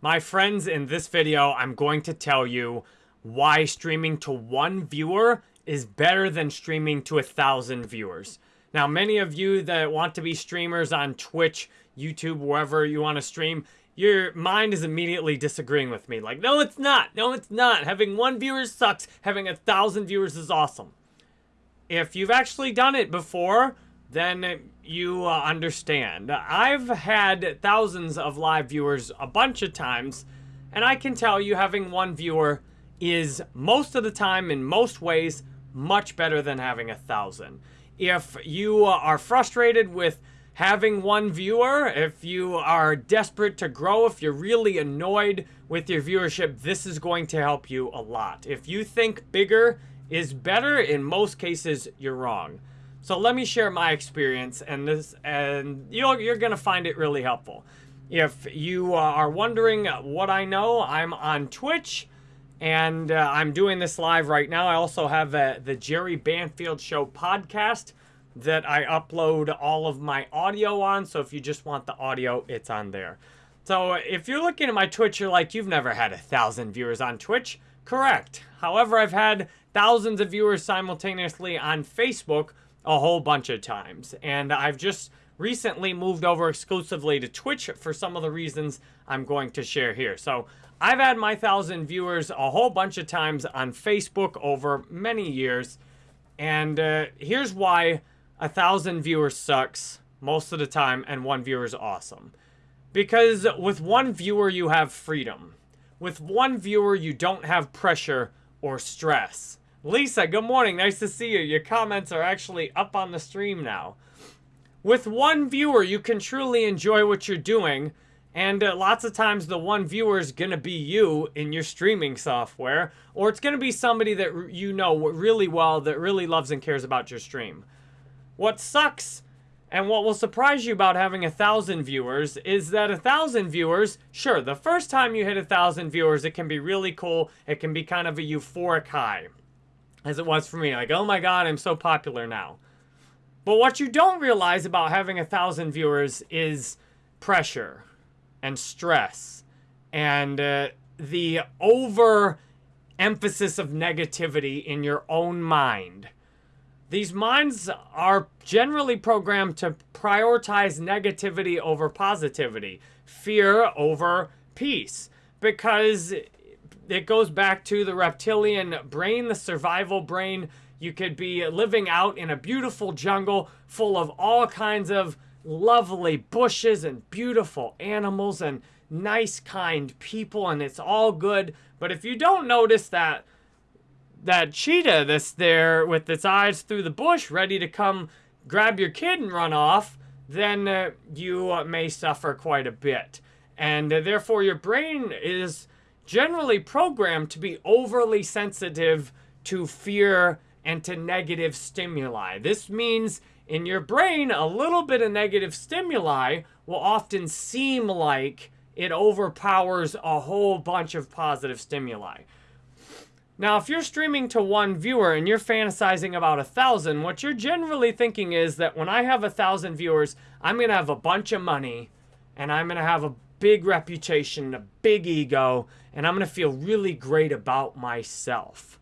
My friends, in this video, I'm going to tell you why streaming to one viewer is better than streaming to a thousand viewers. Now, many of you that want to be streamers on Twitch, YouTube, wherever you want to stream, your mind is immediately disagreeing with me. Like, no, it's not. No, it's not. Having one viewer sucks. Having a thousand viewers is awesome. If you've actually done it before, then you uh, understand. I've had thousands of live viewers a bunch of times, and I can tell you having one viewer is most of the time, in most ways, much better than having a thousand. If you are frustrated with having one viewer, if you are desperate to grow, if you're really annoyed with your viewership, this is going to help you a lot. If you think bigger is better, in most cases, you're wrong. So let me share my experience, and this, and you're, you're to find it really helpful. If you are wondering what I know, I'm on Twitch, and uh, I'm doing this live right now. I also have uh, the Jerry Banfield Show podcast that I upload all of my audio on. So if you just want the audio, it's on there. So if you're looking at my Twitch, you're like, you've never had a thousand viewers on Twitch. Correct. However, I've had thousands of viewers simultaneously on Facebook a whole bunch of times. And I've just recently moved over exclusively to Twitch for some of the reasons I'm going to share here. So I've had my thousand viewers a whole bunch of times on Facebook over many years. And uh, here's why a thousand viewers sucks most of the time and one viewer is awesome. Because with one viewer, you have freedom. With one viewer, you don't have pressure or stress. Lisa, good morning. Nice to see you. Your comments are actually up on the stream now. With one viewer, you can truly enjoy what you're doing. And uh, lots of times the one viewer is going to be you in your streaming software. Or it's going to be somebody that you know really well that really loves and cares about your stream. What sucks and what will surprise you about having a thousand viewers is that a thousand viewers, sure, the first time you hit a thousand viewers, it can be really cool. It can be kind of a euphoric high as it was for me. Like, oh my god, I'm so popular now. But what you don't realize about having a thousand viewers is pressure and stress and uh, the over emphasis of negativity in your own mind. These minds are generally programmed to prioritize negativity over positivity, fear over peace, because it goes back to the reptilian brain, the survival brain. You could be living out in a beautiful jungle full of all kinds of lovely bushes and beautiful animals and nice, kind people, and it's all good. But if you don't notice that that cheetah that's there with its eyes through the bush, ready to come grab your kid and run off, then uh, you uh, may suffer quite a bit. And uh, therefore, your brain is generally programmed to be overly sensitive to fear and to negative stimuli. This means in your brain, a little bit of negative stimuli will often seem like it overpowers a whole bunch of positive stimuli. Now, if you're streaming to one viewer and you're fantasizing about a thousand, what you're generally thinking is that when I have a thousand viewers, I'm going to have a bunch of money and I'm going to have a big reputation, a big ego, and I'm going to feel really great about myself.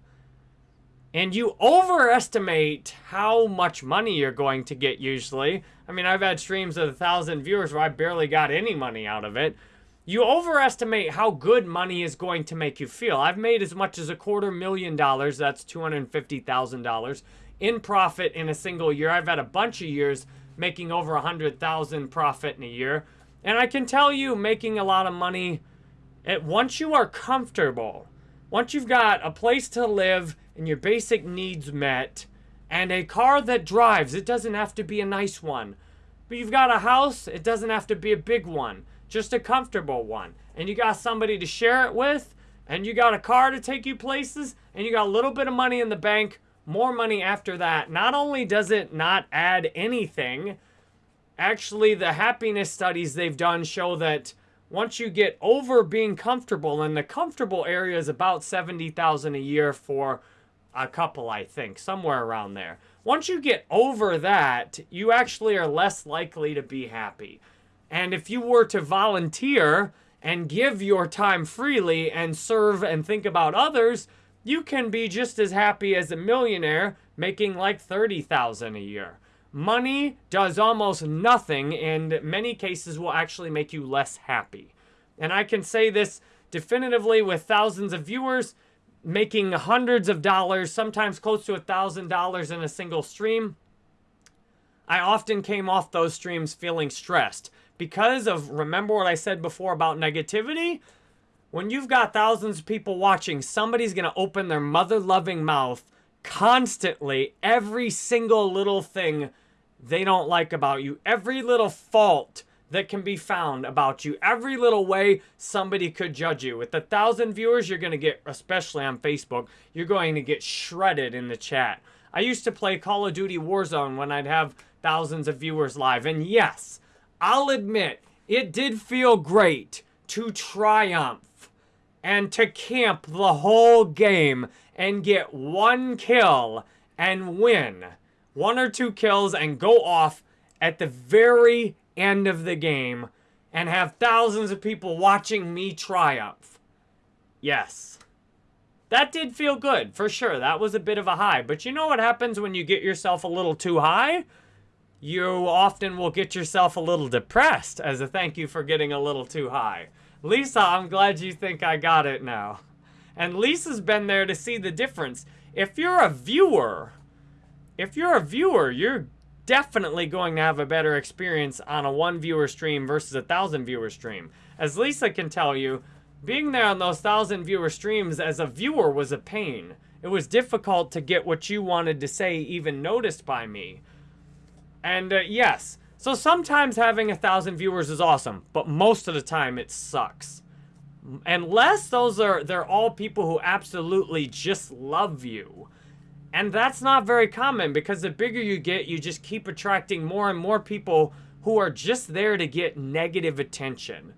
And you overestimate how much money you're going to get usually. I mean, I've had streams of a thousand viewers where I barely got any money out of it. You overestimate how good money is going to make you feel. I've made as much as a quarter million dollars, that's $250,000, in profit in a single year. I've had a bunch of years making over a 100,000 profit in a year. And I can tell you, making a lot of money, once you are comfortable, once you've got a place to live and your basic needs met, and a car that drives, it doesn't have to be a nice one. But you've got a house, it doesn't have to be a big one, just a comfortable one. And you got somebody to share it with, and you got a car to take you places, and you got a little bit of money in the bank, more money after that. Not only does it not add anything, actually the happiness studies they've done show that once you get over being comfortable, and the comfortable area is about 70,000 a year for a couple, I think, somewhere around there. Once you get over that, you actually are less likely to be happy. And if you were to volunteer and give your time freely and serve and think about others, you can be just as happy as a millionaire making like 30,000 a year. Money does almost nothing and many cases will actually make you less happy. And I can say this definitively with thousands of viewers making hundreds of dollars, sometimes close to a thousand dollars in a single stream. I often came off those streams feeling stressed because of, remember what I said before about negativity? When you've got thousands of people watching, somebody's going to open their mother-loving mouth constantly, every single little thing they don't like about you, every little fault that can be found about you, every little way somebody could judge you. With a thousand viewers, you're going to get, especially on Facebook, you're going to get shredded in the chat. I used to play Call of Duty Warzone when I'd have thousands of viewers live. And yes, I'll admit, it did feel great to triumph and to camp the whole game and get one kill and win. One or two kills and go off at the very end of the game and have thousands of people watching me triumph. Yes. That did feel good, for sure. That was a bit of a high. But you know what happens when you get yourself a little too high? You often will get yourself a little depressed as a thank you for getting a little too high. Lisa, I'm glad you think I got it now. And Lisa's been there to see the difference. If you're a viewer, if you're a viewer, you're definitely going to have a better experience on a one viewer stream versus a thousand viewer stream. As Lisa can tell you, being there on those thousand viewer streams as a viewer was a pain. It was difficult to get what you wanted to say even noticed by me. And uh, yes, so sometimes having a thousand viewers is awesome, but most of the time it sucks. Unless those are, they're all people who absolutely just love you. And that's not very common because the bigger you get, you just keep attracting more and more people who are just there to get negative attention.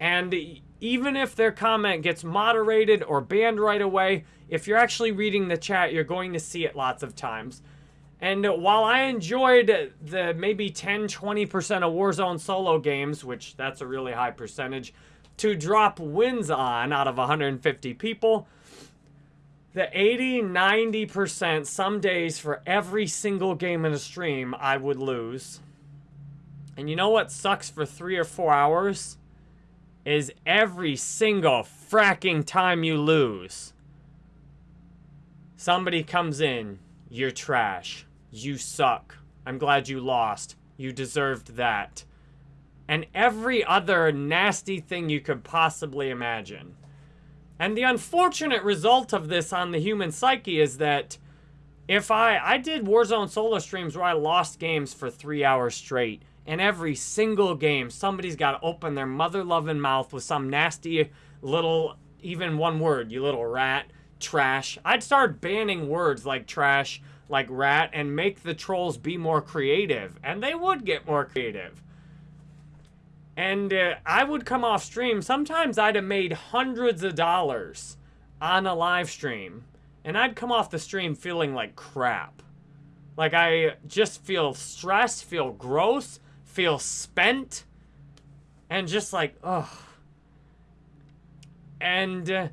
And even if their comment gets moderated or banned right away, if you're actually reading the chat, you're going to see it lots of times. And while I enjoyed the maybe 10, 20% of Warzone solo games, which that's a really high percentage, to drop wins on out of 150 people, the 80, 90% some days for every single game in a stream, I would lose. And you know what sucks for three or four hours? Is every single fracking time you lose, somebody comes in, you're trash. You suck. I'm glad you lost. You deserved that. And every other nasty thing you could possibly imagine. And the unfortunate result of this on the human psyche is that if I, I did Warzone solo streams where I lost games for three hours straight, and every single game, somebody's got to open their mother-loving mouth with some nasty little, even one word, you little rat, trash. I'd start banning words like trash, like rat, and make the trolls be more creative. And they would get more creative. And uh, I would come off stream. Sometimes I'd have made hundreds of dollars on a live stream. And I'd come off the stream feeling like crap. Like I just feel stressed, feel gross, feel spent. And just like, ugh. And uh,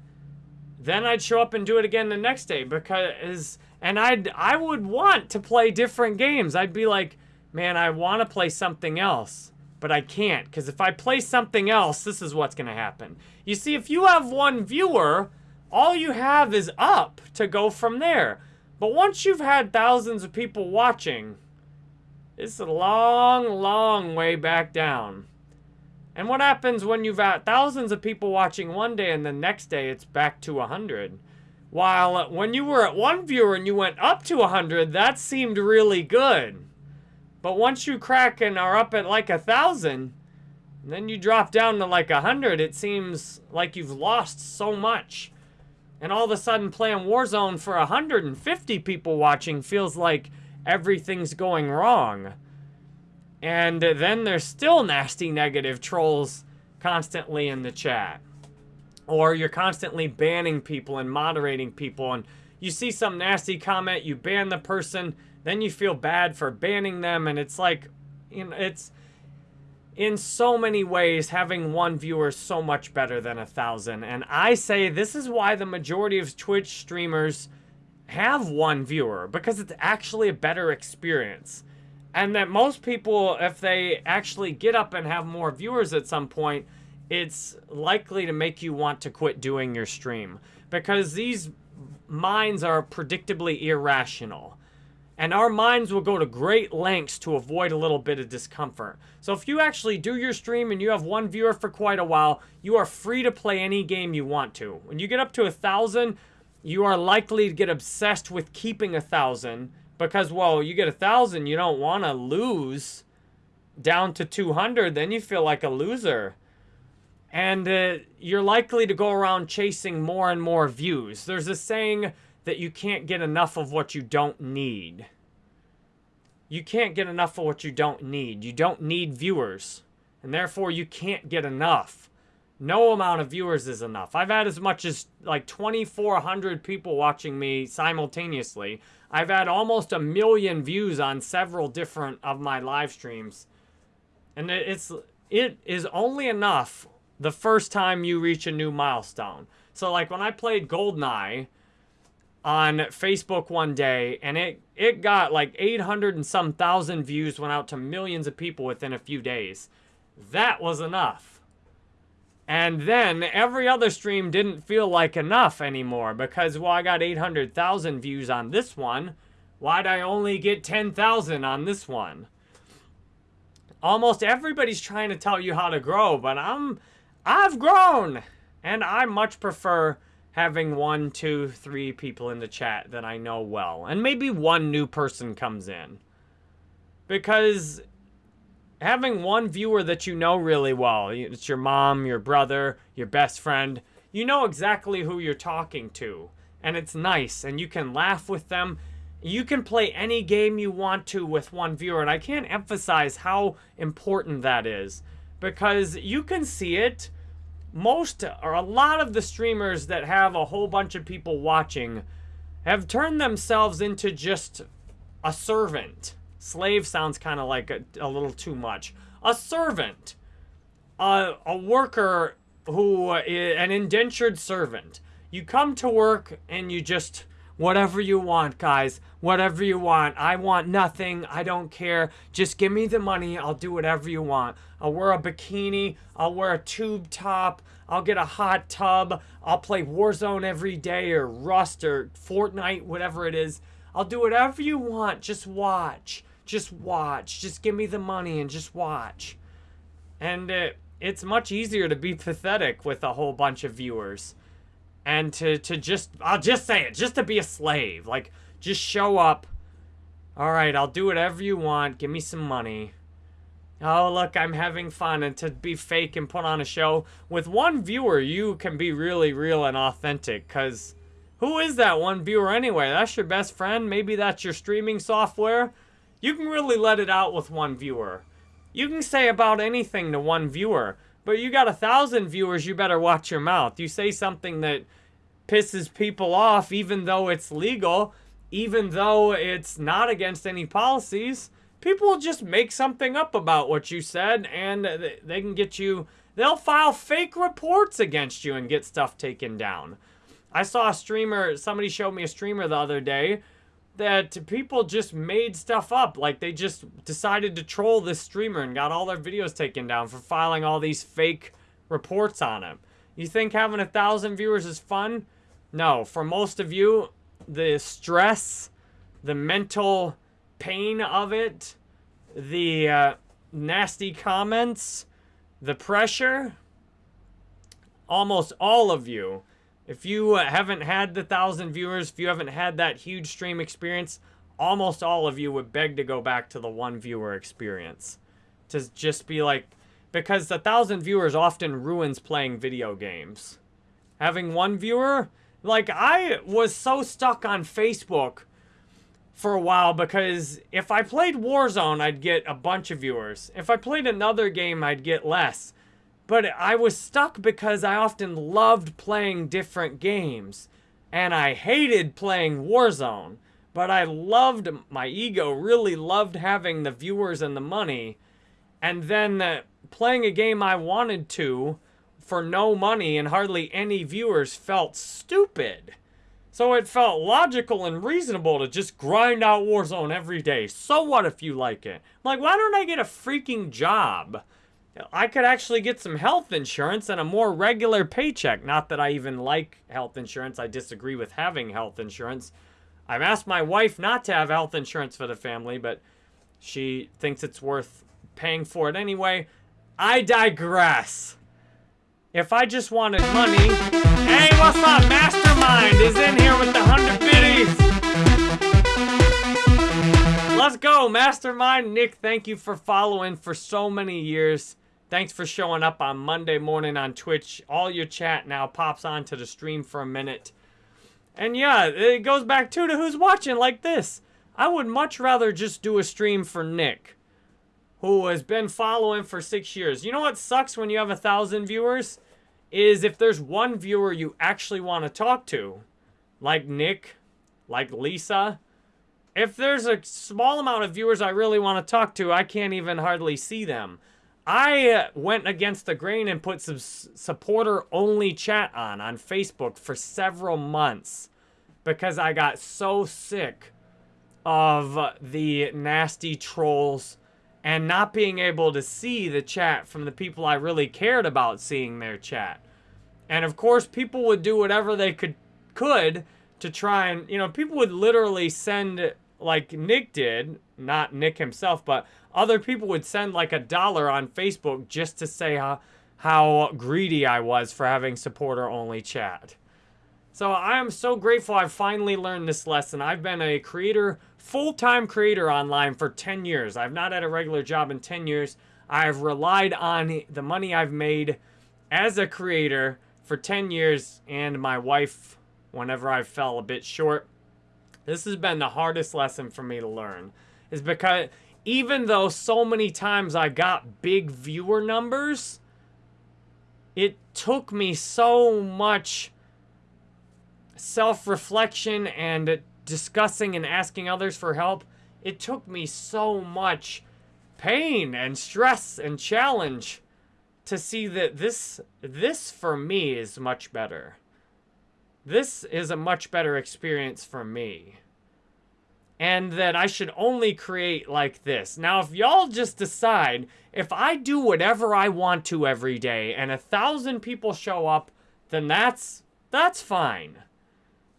then I'd show up and do it again the next day because and I'd I would want to play different games. I'd be like, man, I want to play something else but I can't because if I play something else, this is what's going to happen. You see, if you have one viewer, all you have is up to go from there. But once you've had thousands of people watching, it's a long, long way back down. And what happens when you've had thousands of people watching one day and the next day it's back to 100? While when you were at one viewer and you went up to 100, that seemed really good. But once you crack and are up at like a thousand, then you drop down to like a hundred, it seems like you've lost so much. And all of a sudden playing Warzone for 150 people watching feels like everything's going wrong. And then there's still nasty negative trolls constantly in the chat. Or you're constantly banning people and moderating people and you see some nasty comment, you ban the person, then you feel bad for banning them, and it's like, you know, it's in so many ways, having one viewer is so much better than a thousand. And I say this is why the majority of Twitch streamers have one viewer, because it's actually a better experience. And that most people, if they actually get up and have more viewers at some point, it's likely to make you want to quit doing your stream. Because these minds are predictably irrational. And our minds will go to great lengths to avoid a little bit of discomfort. So if you actually do your stream and you have one viewer for quite a while, you are free to play any game you want to. When you get up to a thousand, you are likely to get obsessed with keeping a thousand because, well, you get a thousand, you don't want to lose down to 200, then you feel like a loser. And uh, you're likely to go around chasing more and more views. There's a saying that you can't get enough of what you don't need. You can't get enough of what you don't need. You don't need viewers. And therefore, you can't get enough. No amount of viewers is enough. I've had as much as like 2,400 people watching me simultaneously. I've had almost a million views on several different of my live streams. And it's it is only enough the first time you reach a new milestone. So like when I played Goldeneye, on Facebook one day, and it it got like 800 and some thousand views, went out to millions of people within a few days. That was enough. And then every other stream didn't feel like enough anymore because, well, I got 800,000 views on this one. Why'd I only get 10,000 on this one? Almost everybody's trying to tell you how to grow, but I'm, I've grown. And I much prefer having one, two, three people in the chat that I know well. And maybe one new person comes in. Because having one viewer that you know really well, it's your mom, your brother, your best friend, you know exactly who you're talking to. And it's nice, and you can laugh with them. You can play any game you want to with one viewer, and I can't emphasize how important that is. Because you can see it most or a lot of the streamers that have a whole bunch of people watching have turned themselves into just a servant. Slave sounds kind of like a, a, little too much. A servant. A, a worker who, eh, an indentured servant. You come to work and you just Whatever you want, guys. Whatever you want. I want nothing. I don't care. Just give me the money. I'll do whatever you want. I'll wear a bikini. I'll wear a tube top. I'll get a hot tub. I'll play Warzone every day or Rust or Fortnite, whatever it is. I'll do whatever you want. Just watch. Just watch. Just give me the money and just watch. And uh, it's much easier to be pathetic with a whole bunch of viewers and to to just I'll just say it, just to be a slave. Like just show up. All right, I'll do whatever you want. Give me some money. Oh, look, I'm having fun. And to be fake and put on a show. With one viewer, you can be really real and authentic. Because who is that one viewer anyway? That's your best friend? Maybe that's your streaming software? You can really let it out with one viewer. You can say about anything to one viewer. But you got a thousand viewers, you better watch your mouth. You say something that pisses people off, even though it's legal, even though it's not against any policies, people will just make something up about what you said and they can get you, they'll file fake reports against you and get stuff taken down. I saw a streamer, somebody showed me a streamer the other day that people just made stuff up. Like they just decided to troll this streamer and got all their videos taken down for filing all these fake reports on him. You think having a thousand viewers is fun? No, for most of you, the stress, the mental pain of it, the uh, nasty comments, the pressure, almost all of you if you uh, haven't had the thousand viewers, if you haven't had that huge stream experience, almost all of you would beg to go back to the one viewer experience. To just be like, because the thousand viewers often ruins playing video games. Having one viewer, like I was so stuck on Facebook for a while because if I played Warzone, I'd get a bunch of viewers. If I played another game, I'd get less. But I was stuck because I often loved playing different games. And I hated playing Warzone. But I loved, my ego really loved having the viewers and the money. And then the playing a game I wanted to for no money and hardly any viewers felt stupid. So it felt logical and reasonable to just grind out Warzone every day. So what if you like it? Like, why don't I get a freaking job? I could actually get some health insurance and a more regular paycheck. Not that I even like health insurance. I disagree with having health insurance. I've asked my wife not to have health insurance for the family, but she thinks it's worth paying for it anyway. I digress. If I just wanted money... Hey, what's up? Mastermind is in here with the 100 biddies. Let's go, Mastermind. Nick, thank you for following for so many years. Thanks for showing up on Monday morning on Twitch. All your chat now pops onto the stream for a minute. And yeah, it goes back too to who's watching like this. I would much rather just do a stream for Nick who has been following for six years. You know what sucks when you have a thousand viewers? Is if there's one viewer you actually want to talk to, like Nick, like Lisa. If there's a small amount of viewers I really want to talk to, I can't even hardly see them. I uh, went against the grain and put some supporter only chat on on Facebook for several months because I got so sick of the nasty trolls and not being able to see the chat from the people I really cared about seeing their chat. And of course, people would do whatever they could could to try and, you know, people would literally send like Nick did, not Nick himself, but other people would send like a dollar on Facebook just to say how, how greedy I was for having supporter only chat. So I am so grateful I've finally learned this lesson. I've been a creator full-time creator online for 10 years. I've not had a regular job in 10 years. I've relied on the money I've made as a creator for 10 years and my wife whenever I fell a bit short. This has been the hardest lesson for me to learn. Is because even though so many times I got big viewer numbers, it took me so much self-reflection and discussing and asking others for help, it took me so much pain and stress and challenge to see that this this for me is much better. This is a much better experience for me. And that I should only create like this. Now, if y'all just decide, if I do whatever I want to every day and a thousand people show up, then that's, that's fine.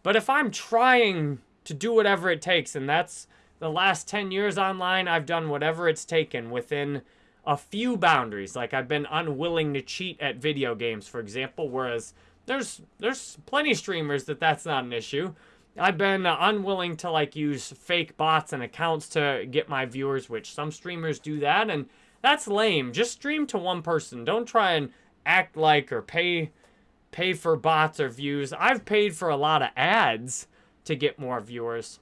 But if I'm trying to do whatever it takes. And that's the last 10 years online, I've done whatever it's taken within a few boundaries. Like I've been unwilling to cheat at video games, for example, whereas there's there's plenty streamers that that's not an issue. I've been uh, unwilling to like use fake bots and accounts to get my viewers, which some streamers do that, and that's lame. Just stream to one person. Don't try and act like or pay pay for bots or views. I've paid for a lot of ads to get more viewers.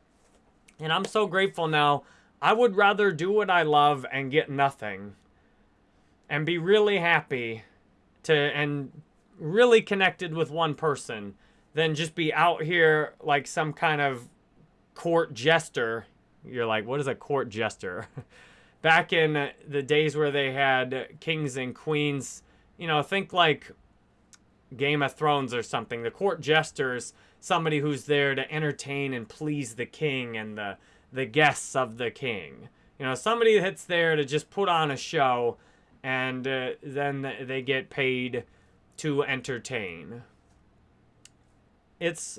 And I'm so grateful now. I would rather do what I love and get nothing and be really happy to and really connected with one person than just be out here like some kind of court jester. You're like, what is a court jester? Back in the days where they had kings and queens, you know, think like Game of Thrones or something. The court jesters somebody who's there to entertain and please the king and the the guests of the king. You know, somebody that's there to just put on a show and uh, then they get paid to entertain. It's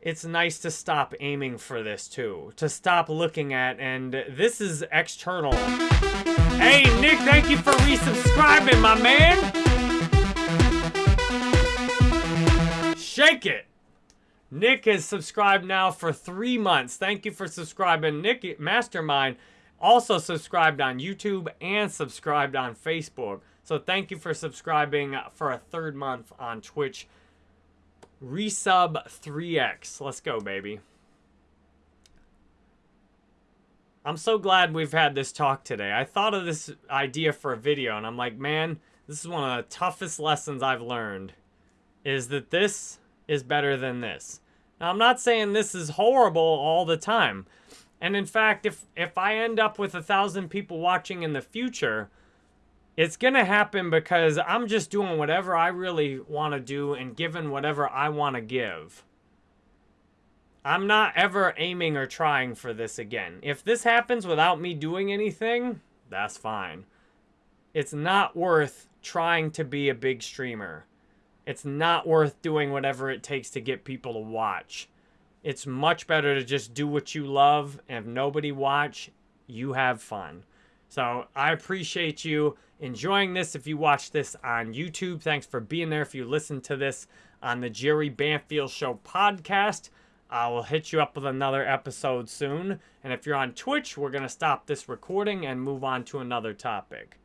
it's nice to stop aiming for this too. To stop looking at and this is external. Hey Nick, thank you for resubscribing, my man. Shake it! Nick has subscribed now for three months. Thank you for subscribing. Nick Mastermind also subscribed on YouTube and subscribed on Facebook. So thank you for subscribing for a third month on Twitch. Resub 3x. Let's go, baby. I'm so glad we've had this talk today. I thought of this idea for a video, and I'm like, man, this is one of the toughest lessons I've learned. Is that this is better than this. Now, I'm not saying this is horrible all the time. And in fact, if, if I end up with a thousand people watching in the future, It's going to happen because I'm just doing whatever I really want to do and giving whatever I want to give. I'm not ever aiming or trying for this again. If this happens without me doing anything, that's fine. It's not worth trying to be a big streamer. It's not worth doing whatever it takes to get people to watch. It's much better to just do what you love, and if nobody watch, you have fun. So I appreciate you enjoying this. If you watch this on YouTube, thanks for being there. If you listen to this on the Jerry Banfield Show podcast, uh, I will hit you up with another episode soon. And if you're on Twitch, we're going to stop this recording and move on to another topic.